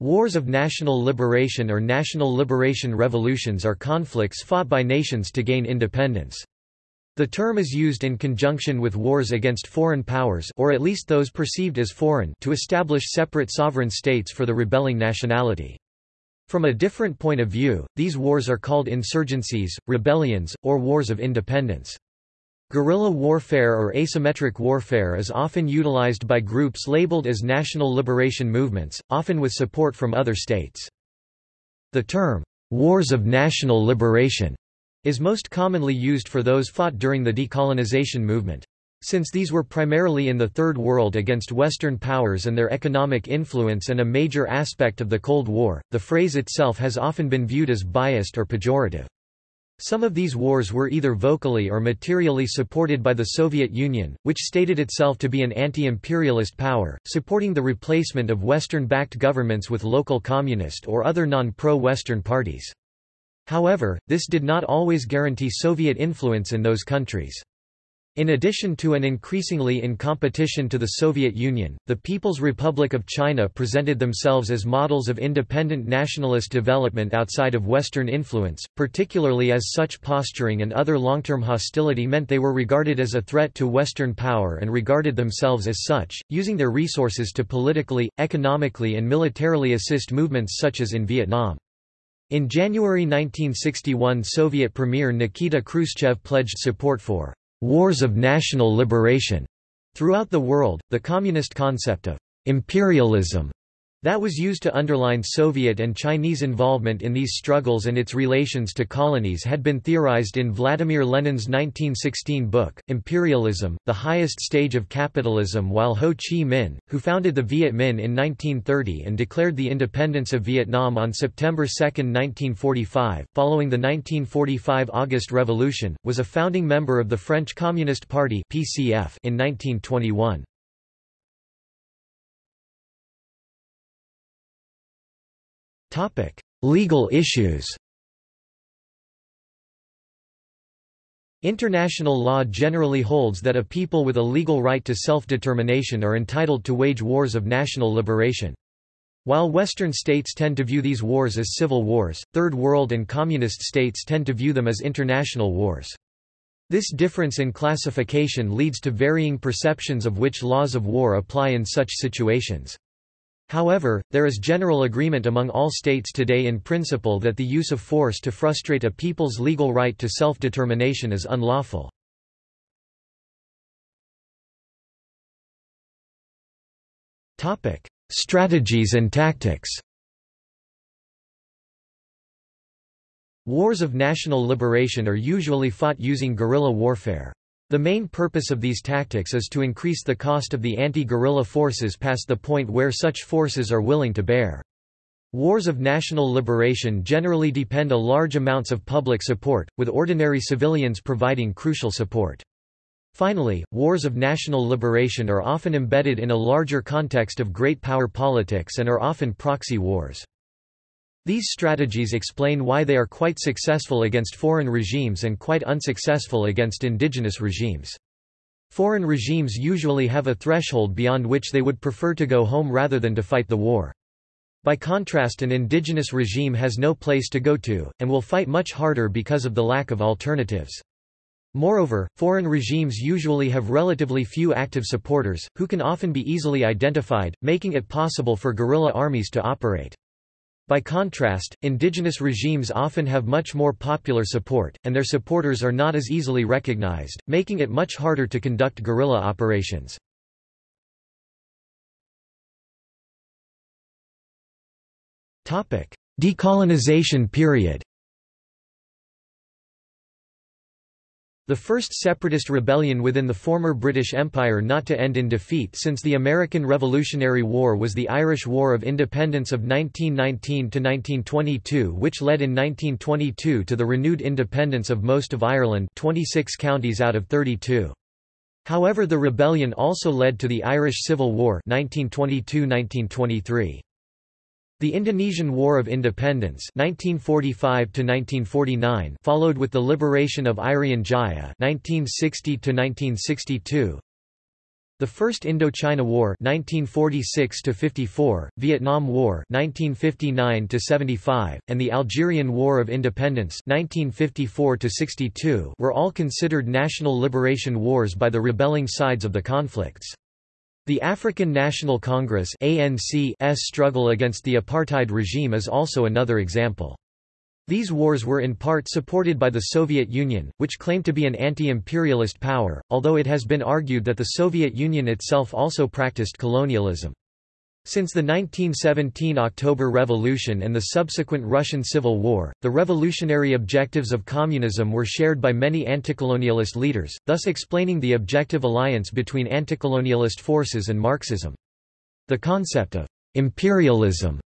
Wars of national liberation or national liberation revolutions are conflicts fought by nations to gain independence. The term is used in conjunction with wars against foreign powers or at least those perceived as foreign to establish separate sovereign states for the rebelling nationality. From a different point of view, these wars are called insurgencies, rebellions, or wars of independence. Guerrilla warfare or asymmetric warfare is often utilized by groups labeled as national liberation movements, often with support from other states. The term, "'Wars of National Liberation' is most commonly used for those fought during the decolonization movement. Since these were primarily in the Third World against Western powers and their economic influence and a major aspect of the Cold War, the phrase itself has often been viewed as biased or pejorative. Some of these wars were either vocally or materially supported by the Soviet Union, which stated itself to be an anti-imperialist power, supporting the replacement of Western-backed governments with local communist or other non-pro-Western parties. However, this did not always guarantee Soviet influence in those countries. In addition to an increasingly in competition to the Soviet Union, the People's Republic of China presented themselves as models of independent nationalist development outside of Western influence, particularly as such posturing and other long-term hostility meant they were regarded as a threat to Western power and regarded themselves as such, using their resources to politically, economically and militarily assist movements such as in Vietnam. In January 1961 Soviet Premier Nikita Khrushchev pledged support for «wars of national liberation» throughout the world. The communist concept of «imperialism» That was used to underline Soviet and Chinese involvement in these struggles and its relations to colonies had been theorized in Vladimir Lenin's 1916 book, Imperialism, The Highest Stage of Capitalism while Ho Chi Minh, who founded the Viet Minh in 1930 and declared the independence of Vietnam on September 2, 1945, following the 1945 August Revolution, was a founding member of the French Communist Party in 1921. Legal issues International law generally holds that a people with a legal right to self-determination are entitled to wage wars of national liberation. While Western states tend to view these wars as civil wars, Third World and Communist states tend to view them as international wars. This difference in classification leads to varying perceptions of which laws of war apply in such situations. However, there is general agreement among all states today in principle that the use of force to frustrate a people's legal right to self-determination is unlawful. Strategies and tactics Wars of national liberation are usually fought using guerrilla warfare. The main purpose of these tactics is to increase the cost of the anti-guerrilla forces past the point where such forces are willing to bear. Wars of national liberation generally depend on large amounts of public support, with ordinary civilians providing crucial support. Finally, wars of national liberation are often embedded in a larger context of great power politics and are often proxy wars. These strategies explain why they are quite successful against foreign regimes and quite unsuccessful against indigenous regimes. Foreign regimes usually have a threshold beyond which they would prefer to go home rather than to fight the war. By contrast an indigenous regime has no place to go to, and will fight much harder because of the lack of alternatives. Moreover, foreign regimes usually have relatively few active supporters, who can often be easily identified, making it possible for guerrilla armies to operate. By contrast, indigenous regimes often have much more popular support, and their supporters are not as easily recognized, making it much harder to conduct guerrilla operations. Decolonization period The first separatist rebellion within the former British Empire not to end in defeat since the American Revolutionary War was the Irish War of Independence of 1919–1922 which led in 1922 to the renewed independence of most of Ireland 26 counties out of 32. However the rebellion also led to the Irish Civil War 1922–1923. The Indonesian War of Independence 1945 followed with the liberation of Irian Jaya 1960 1962. The First Indochina War 1946 54, Vietnam War 1959 75, and the Algerian War of Independence 1954 62 were all considered national liberation wars by the rebelling sides of the conflicts. The African National Congress ANC's struggle against the apartheid regime is also another example. These wars were in part supported by the Soviet Union, which claimed to be an anti-imperialist power, although it has been argued that the Soviet Union itself also practiced colonialism. Since the 1917 October Revolution and the subsequent Russian Civil War, the revolutionary objectives of communism were shared by many anticolonialist leaders, thus explaining the objective alliance between anticolonialist forces and Marxism. The concept of imperialism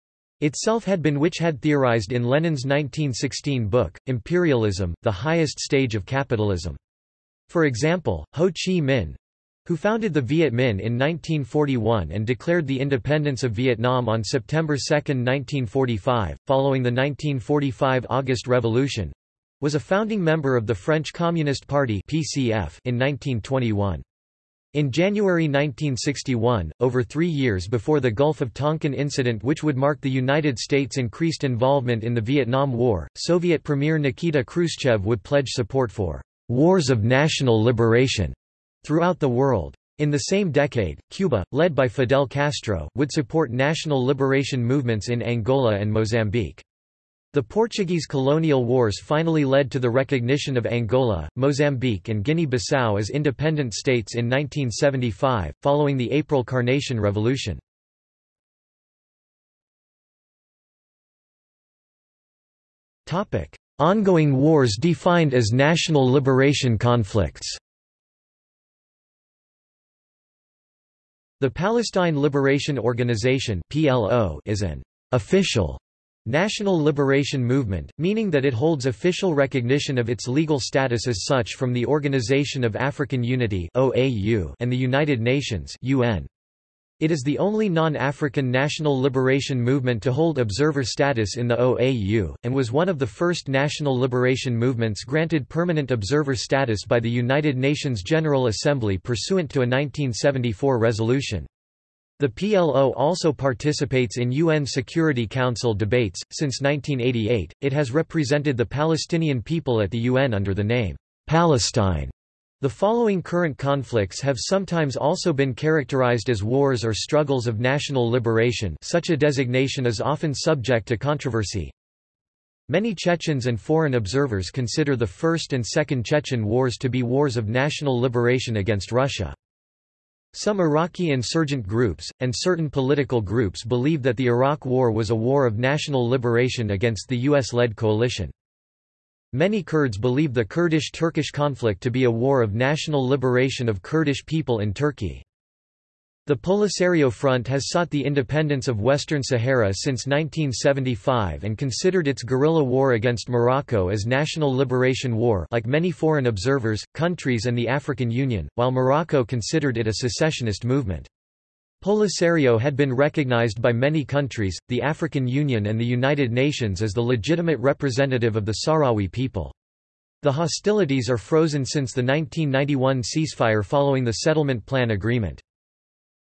itself had been which had theorized in Lenin's 1916 book, Imperialism, the Highest Stage of Capitalism. For example, Ho Chi Minh, who founded the Viet Minh in 1941 and declared the independence of Vietnam on September 2, 1945, following the 1945 August Revolution, was a founding member of the French Communist Party (PCF) in 1921. In January 1961, over three years before the Gulf of Tonkin incident which would mark the United States' increased involvement in the Vietnam War, Soviet Premier Nikita Khrushchev would pledge support for «wars of national liberation» throughout the world. In the same decade, Cuba, led by Fidel Castro, would support national liberation movements in Angola and Mozambique. The Portuguese colonial wars finally led to the recognition of Angola, Mozambique and Guinea-Bissau as independent states in 1975, following the April Carnation Revolution. Ongoing wars defined as national liberation conflicts The Palestine Liberation Organization (PLO) is an official National Liberation Movement, meaning that it holds official recognition of its legal status as such from the Organization of African Unity and the United Nations UN. It is the only non-African national liberation movement to hold observer status in the OAU, and was one of the first national liberation movements granted permanent observer status by the United Nations General Assembly pursuant to a 1974 resolution. The PLO also participates in UN Security Council debates. Since 1988, it has represented the Palestinian people at the UN under the name Palestine. The following current conflicts have sometimes also been characterized as wars or struggles of national liberation such a designation is often subject to controversy. Many Chechens and foreign observers consider the First and Second Chechen Wars to be wars of national liberation against Russia. Some Iraqi insurgent groups, and certain political groups believe that the Iraq War was a war of national liberation against the US-led coalition. Many Kurds believe the Kurdish-Turkish conflict to be a war of national liberation of Kurdish people in Turkey. The Polisario Front has sought the independence of Western Sahara since 1975 and considered its guerrilla war against Morocco as national liberation war like many foreign observers, countries and the African Union, while Morocco considered it a secessionist movement. Polisario had been recognized by many countries, the African Union and the United Nations as the legitimate representative of the Sahrawi people. The hostilities are frozen since the 1991 ceasefire following the settlement plan agreement.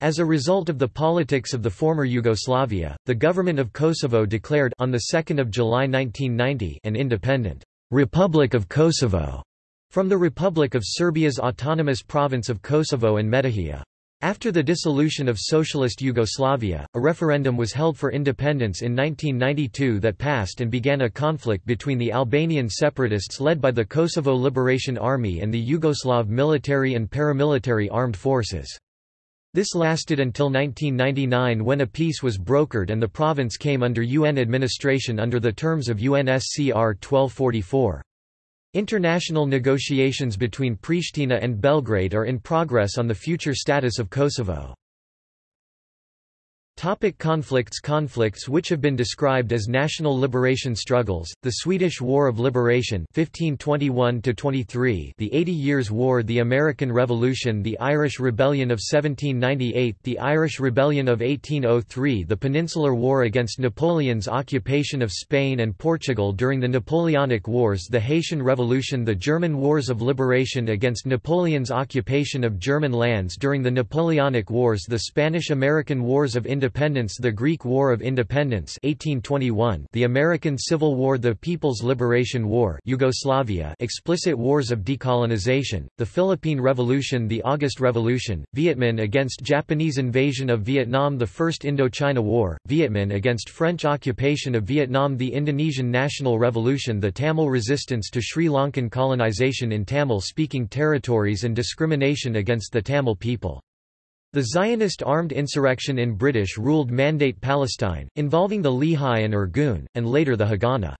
As a result of the politics of the former Yugoslavia, the government of Kosovo declared on the 2nd of July 1990 an independent Republic of Kosovo from the Republic of Serbia's autonomous province of Kosovo and Metohija. After the dissolution of Socialist Yugoslavia, a referendum was held for independence in 1992 that passed and began a conflict between the Albanian separatists led by the Kosovo Liberation Army and the Yugoslav military and paramilitary armed forces. This lasted until 1999 when a peace was brokered and the province came under UN administration under the terms of UNSCR 1244. International negotiations between Pristina and Belgrade are in progress on the future status of Kosovo. Topic conflicts Conflicts which have been described as national liberation struggles, the Swedish War of Liberation 1521–23 the Eighty Years' War the American Revolution the Irish Rebellion of 1798 the Irish Rebellion of 1803 the Peninsular War against Napoleon's occupation of Spain and Portugal during the Napoleonic Wars the Haitian Revolution the German Wars of Liberation against Napoleon's occupation of German lands during the Napoleonic Wars the Spanish-American Wars of Independence Independence the Greek War of Independence 1821 the American Civil War the People's Liberation War Yugoslavia explicit wars of decolonization, the Philippine Revolution the August Revolution, Vietminh against Japanese invasion of Vietnam the First Indochina War, Vietminh against French occupation of Vietnam the Indonesian National Revolution the Tamil resistance to Sri Lankan colonization in Tamil-speaking territories and discrimination against the Tamil people. The Zionist armed insurrection in British-ruled Mandate Palestine, involving the Lehi and Irgun, and later the Haganah.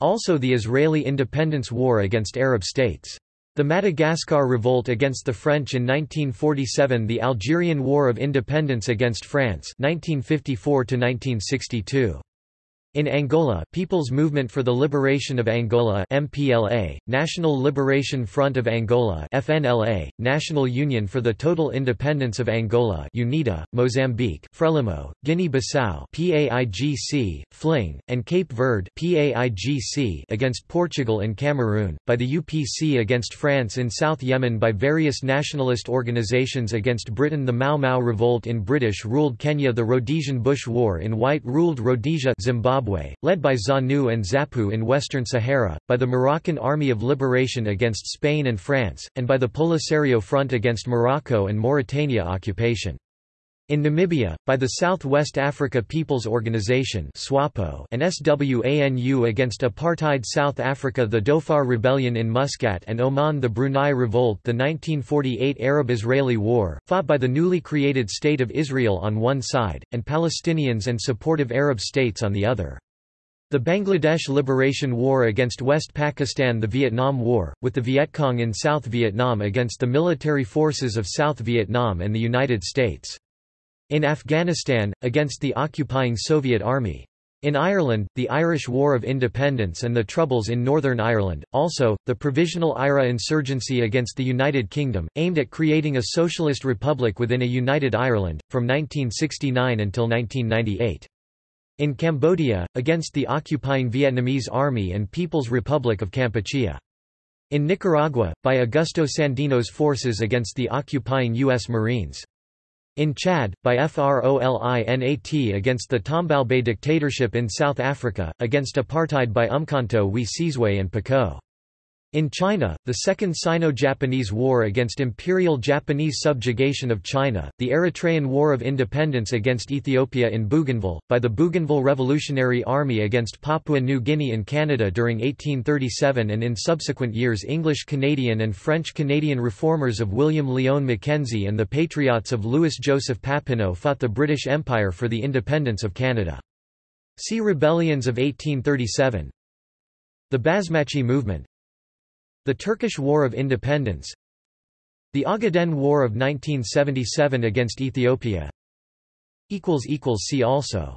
Also the Israeli independence war against Arab states. The Madagascar revolt against the French in 1947 The Algerian War of Independence against France 1954 -1962. In Angola, People's Movement for the Liberation of Angola MPLA, National Liberation Front of Angola FNLA, National Union for the Total Independence of Angola UNITA, Mozambique, Frelimo, Guinea-Bissau PAIGC, FLING, and Cape Verde PAIGC against Portugal and Cameroon, by the UPC against France in South Yemen by various nationalist organizations against Britain. The Mau Mau Revolt in British-ruled Kenya. The Rhodesian Bush War in white-ruled Rhodesia Zimbabwe Zimbabwe, led by ZANU and ZAPU in Western Sahara, by the Moroccan Army of Liberation against Spain and France, and by the Polisario Front against Morocco and Mauritania occupation. In Namibia, by the South West Africa People's Organization SWAPO and SWANU against apartheid South Africa the Dhofar Rebellion in Muscat and Oman the Brunei Revolt the 1948 Arab-Israeli War, fought by the newly created State of Israel on one side, and Palestinians and supportive Arab states on the other. The Bangladesh Liberation War against West Pakistan The Vietnam War, with the Viet Cong in South Vietnam against the military forces of South Vietnam and the United States. In Afghanistan, against the occupying Soviet Army. In Ireland, the Irish War of Independence and the Troubles in Northern Ireland, also, the Provisional IRA insurgency against the United Kingdom, aimed at creating a socialist republic within a united Ireland, from 1969 until 1998. In Cambodia, against the occupying Vietnamese Army and People's Republic of Kampuchea. In Nicaragua, by Augusto Sandino's forces against the occupying U.S. Marines. In Chad, by FROLINAT against the Tombalbaye dictatorship in South Africa, against apartheid by Umkhonto we Sizwe and Poqo. In China, the Second Sino-Japanese War against Imperial Japanese subjugation of China, the Eritrean War of Independence against Ethiopia in Bougainville, by the Bougainville Revolutionary Army against Papua New Guinea in Canada during 1837 and in subsequent years English-Canadian and French-Canadian reformers of William Lyon Mackenzie and the Patriots of Louis-Joseph Papineau fought the British Empire for the independence of Canada. See Rebellions of 1837 The Basmachi movement the Turkish War of Independence. The Ogaden War of 1977 against Ethiopia. See also